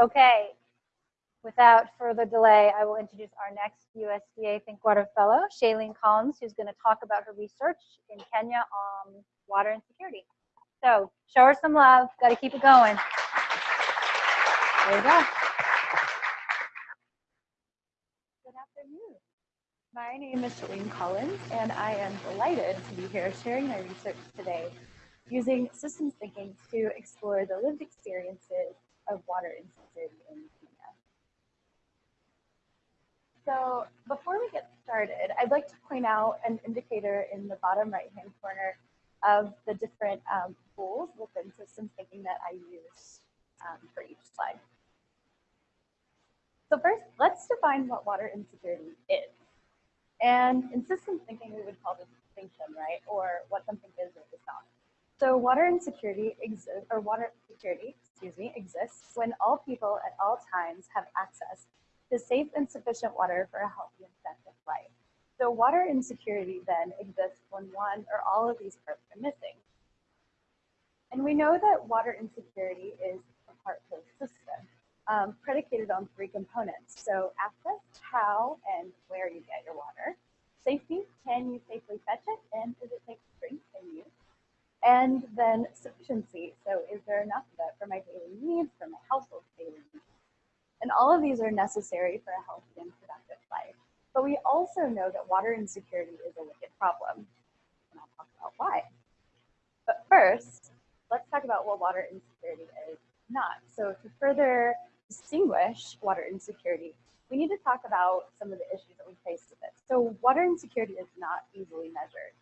Okay, without further delay, I will introduce our next USDA Think Water Fellow, Shalean Collins, who's going to talk about her research in Kenya on water insecurity. So show her some love. Got to keep it going. There you go. Good afternoon. My name is Shalean Collins, and I am delighted to be here sharing my research today using systems thinking to explore the lived experiences of water insecurity in Kenya. So before we get started, I'd like to point out an indicator in the bottom right-hand corner of the different um, rules within systems thinking that I use um, for each slide. So first, let's define what water insecurity is. And in systems thinking, we would call this distinction, right? Or what something is or is not. So water insecurity exists, or water security, excuse me, exists when all people at all times have access to safe and sufficient water for a healthy and effective life. So water insecurity then exists when one or all of these parts are missing. And we know that water insecurity is a part of the system, um, predicated on three components. So access, how, and where you get your water. Safety, can you safely fetch it, and is it safe to drink and use? And then sufficiency, so is there enough of it for my daily needs, for my household daily needs? And all of these are necessary for a healthy and productive life. But we also know that water insecurity is a wicked problem. And I'll talk about why. But first, let's talk about what water insecurity is not. So to further distinguish water insecurity, we need to talk about some of the issues that we face with it. So water insecurity is not easily measured.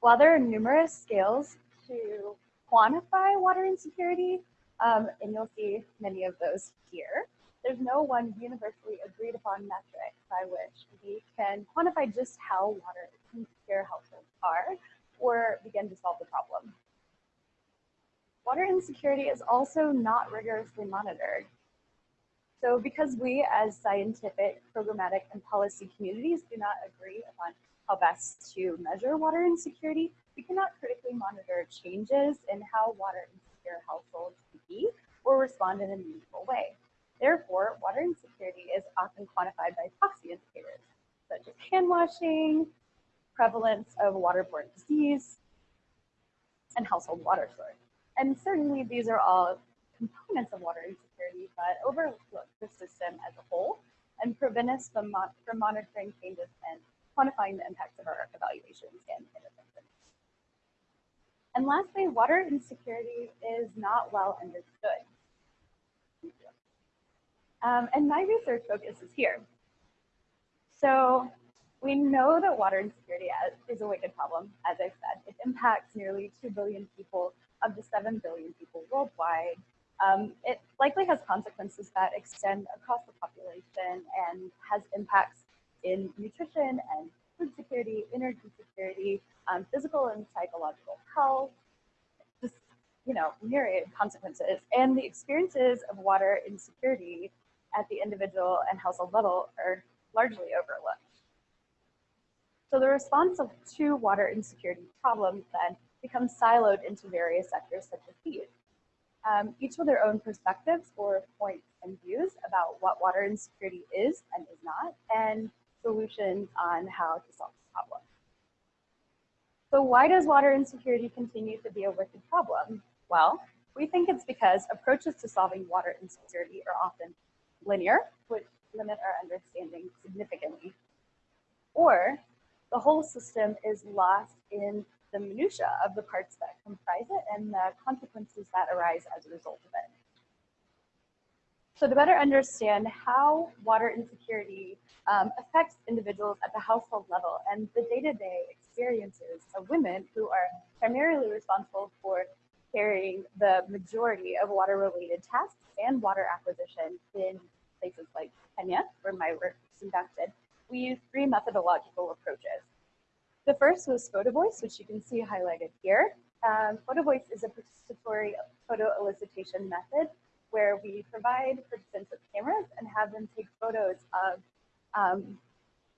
While there are numerous scales to quantify water insecurity, um, and you'll see many of those here, there's no one universally agreed upon metric by which we can quantify just how water insecure households are or begin to solve the problem. Water insecurity is also not rigorously monitored. So because we as scientific, programmatic, and policy communities do not agree upon how best to measure water insecurity, we cannot critically monitor changes in how water insecure households be or respond in a meaningful way. Therefore, water insecurity is often quantified by proxy indicators, such as hand washing, prevalence of waterborne disease, and household water source. And certainly these are all components of water insecurity, but overlook the system as a whole and prevent us from, mon from monitoring changes and quantifying the impacts of our evaluations and interventions. And lastly, water insecurity is not well understood. Um, and my research focus is here. So we know that water insecurity is a wicked problem, as I said. It impacts nearly 2 billion people of the 7 billion people worldwide. Um, it likely has consequences that extend across the population and has impacts in nutrition and food security, energy security, um, physical and psychological health, just, you know, myriad consequences. And the experiences of water insecurity at the individual and household level are largely overlooked. So the response of to water insecurity problems then becomes siloed into various sectors such as these. Um, each with their own perspectives or points and views about what water insecurity is and is not, and solutions on how to solve this problem. So why does water insecurity continue to be a wicked problem? Well, we think it's because approaches to solving water insecurity are often linear, which limit our understanding significantly, or the whole system is lost in the minutia of the parts that comprise it and the consequences that arise as a result of it. So to better understand how water insecurity um, affects individuals at the household level and the day-to-day -day experiences of women who are primarily responsible for carrying the majority of water-related tasks and water acquisition in places like Kenya, where my work is conducted, we use three methodological approaches. The first was photo voice, which you can see highlighted here. Um, photo voice is a participatory photo elicitation method where we provide participants with cameras and have them take photos of um,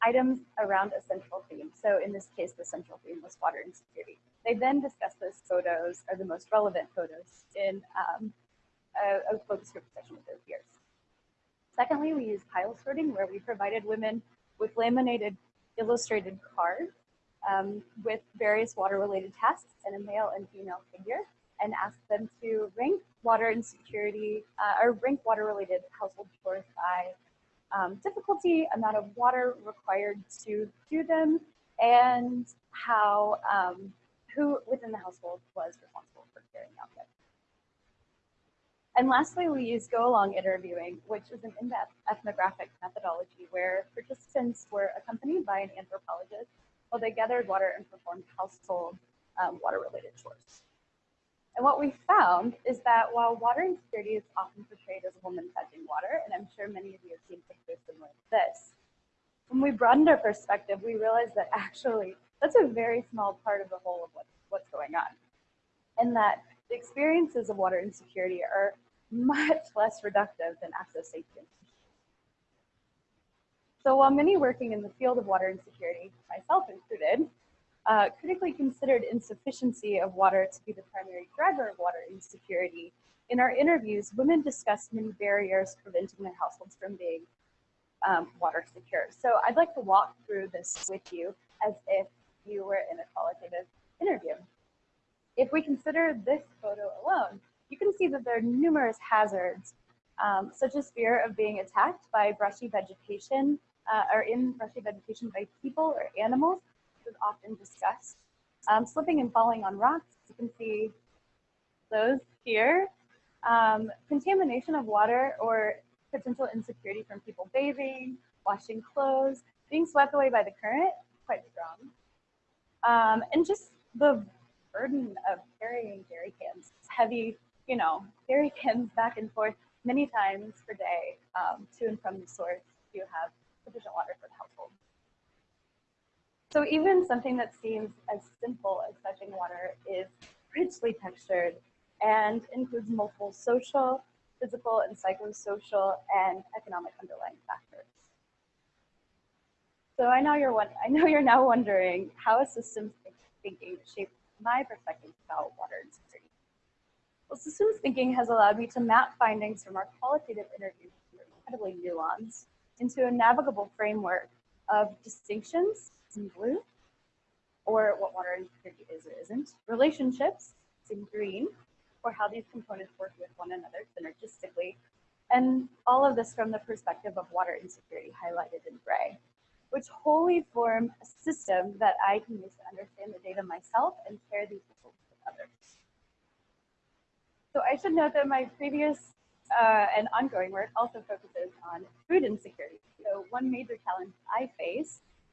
items around a central theme. So in this case, the central theme was water insecurity. They then discuss those photos, or the most relevant photos, in um, a, a focus group session with their peers. Secondly, we use pile sorting where we provided women with laminated illustrated cards um, with various water-related tasks and a male and female figure and asked them to rank water insecurity uh, or rank water-related household chores by um, difficulty, amount of water required to do them, and how um, who within the household was responsible for carrying out them. And lastly, we use go along interviewing, which is an in-depth ethnographic methodology where participants were accompanied by an anthropologist while they gathered water and performed household um, water-related chores. And what we found is that while water insecurity is often portrayed as a woman fetching water, and I'm sure many of you have seen pictures similar to this, when we broadened our perspective, we realized that actually that's a very small part of the whole of what, what's going on. And that the experiences of water insecurity are much less reductive than access safety. So while many working in the field of water insecurity, myself included, uh, critically considered insufficiency of water to be the primary driver of water insecurity, in our interviews, women discussed many barriers preventing their households from being um, water secure. So I'd like to walk through this with you as if you were in a qualitative interview. If we consider this photo alone, you can see that there are numerous hazards, um, such as fear of being attacked by brushy vegetation uh, or in brushy vegetation by people or animals, is often discussed. Um, slipping and falling on rocks, you can see those here. Um, contamination of water or potential insecurity from people bathing, washing clothes, being swept away by the current, quite strong. Um, and just the burden of carrying jerry cans, heavy, you know, jerry cans back and forth many times per day um, to and from the source to have sufficient water for the household. So even something that seems as simple as fetching water is richly textured and includes multiple social, physical, and psychosocial and economic underlying factors. So I know you're I know you're now wondering how a systems thinking shaped my perspective about water insecurity. Well, systems thinking has allowed me to map findings from our qualitative interviews, incredibly nuanced, into a navigable framework of distinctions in blue, or what water insecurity is or isn't, relationships in green, or how these components work with one another synergistically, and all of this from the perspective of water insecurity highlighted in gray, which wholly form a system that I can use to understand the data myself and share these results with others. So I should note that my previous uh, and ongoing work also focuses on food insecurity. So one major challenge I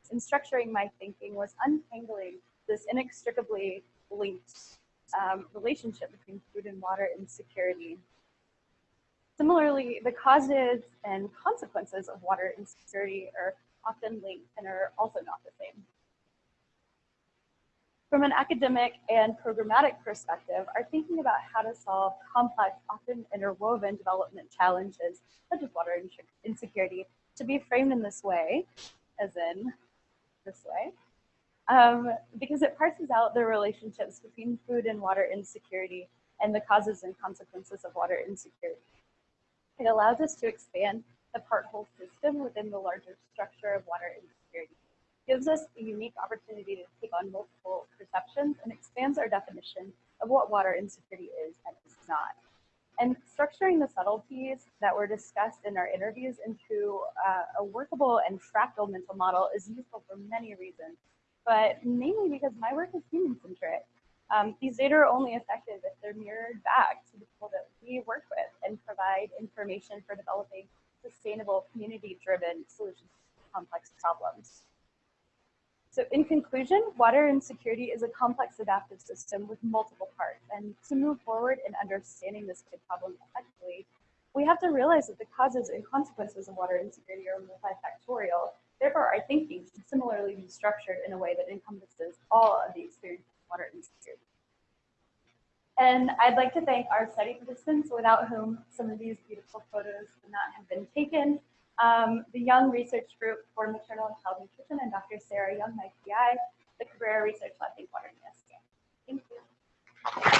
faced in structuring my thinking was untangling this inextricably linked um, relationship between food and water insecurity. Similarly, the causes and consequences of water insecurity are often linked and are also not the same. From an academic and programmatic perspective, our thinking about how to solve complex, often interwoven development challenges, such as water insecurity, to be framed in this way, as in this way, um, because it parses out the relationships between food and water insecurity and the causes and consequences of water insecurity. It allows us to expand the part-whole system within the larger structure of water insecurity. Gives us a unique opportunity to take on multiple perceptions and expands our definition of what water insecurity is and is not. And structuring the subtleties that were discussed in our interviews into uh, a workable and fractal mental model is useful for many reasons but mainly because my work is human-centric. Um, these data are only effective if they're mirrored back to the people that we work with and provide information for developing sustainable, community-driven solutions to complex problems. So in conclusion, water insecurity is a complex adaptive system with multiple parts. And to move forward in understanding this big problem effectively, we have to realize that the causes and consequences of water insecurity are multifactorial Therefore, our thinking should similarly be structured in a way that encompasses all of the experiences of water insecurity. And I'd like to thank our study participants without whom some of these beautiful photos would not have been taken um, the Young Research Group for Maternal and Child Nutrition, and Dr. Sera Young, my PI, the Cabrera Research Lab in Water Thank you.